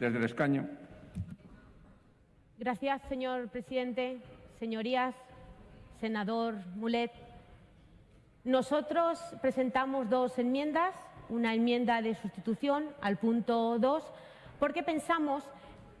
Desde el escaño. Gracias, señor presidente. Señorías, senador Mulet. Nosotros presentamos dos enmiendas, una enmienda de sustitución al punto 2, porque pensamos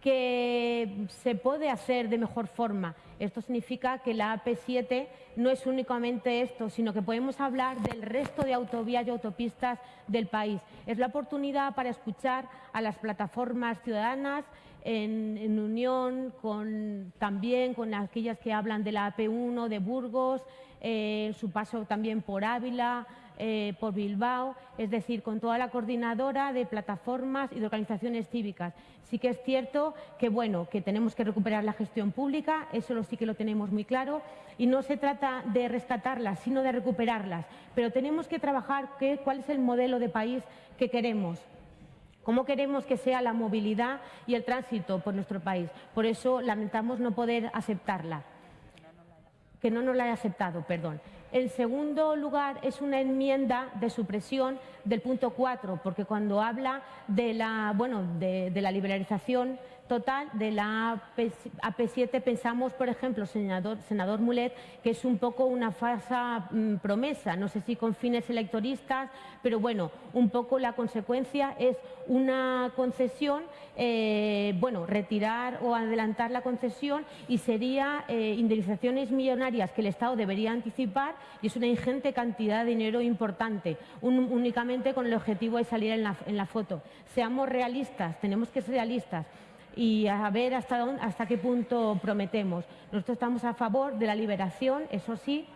que se puede hacer de mejor forma. Esto significa que la AP7 no es únicamente esto, sino que podemos hablar del resto de autovías y autopistas del país. Es la oportunidad para escuchar a las plataformas ciudadanas en, unión con, también con aquellas que hablan de la AP1 de Burgos, eh, su paso también por Ávila, eh, por Bilbao, es decir, con toda la coordinadora de plataformas y de organizaciones cívicas. Sí que es cierto que, bueno, que tenemos que recuperar la gestión pública, eso sí que lo tenemos muy claro, y no se trata de rescatarlas, sino de recuperarlas. Pero tenemos que trabajar qué, cuál es el modelo de país que queremos. ¿Cómo queremos que sea la movilidad y el tránsito por nuestro país? Por eso lamentamos no poder aceptarla que no nos la haya aceptado, perdón. En segundo lugar, es una enmienda de supresión del punto 4, porque cuando habla de la, bueno, de, la liberalización total de la AP7 pensamos, por ejemplo, senador, senador Mulet, que es un poco una falsa mm, promesa, no sé si con fines electoristas, pero bueno, un poco la consecuencia es una concesión, eh, bueno, retirar o adelantar la concesión y sería eh, indemnizaciones millonarias que el Estado debería anticipar y es una ingente cantidad de dinero importante, únicamente con el objetivo de salir en la, en la foto. Seamos realistas, tenemos que ser realistas y a ver hasta, dónde, hasta qué punto prometemos. Nosotros estamos a favor de la liberación, eso sí,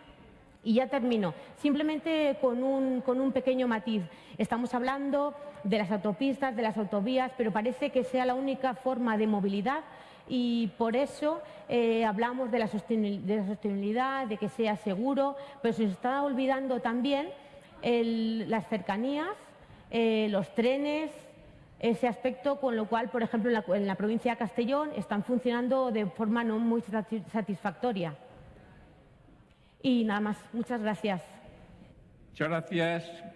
y ya termino. Simplemente con un, con un, pequeño matiz. Estamos hablando de las autopistas, de las autovías, pero parece que sea la única forma de movilidad y por eso eh, hablamos de la, sostenibilidad, de que sea seguro, pero se está olvidando también las cercanías, eh, los trenes, ese aspecto, con lo cual, por ejemplo, en la, provincia de Castellón están funcionando de forma no muy satisfactoria. Y nada más. Muchas gracias. Muchas gracias.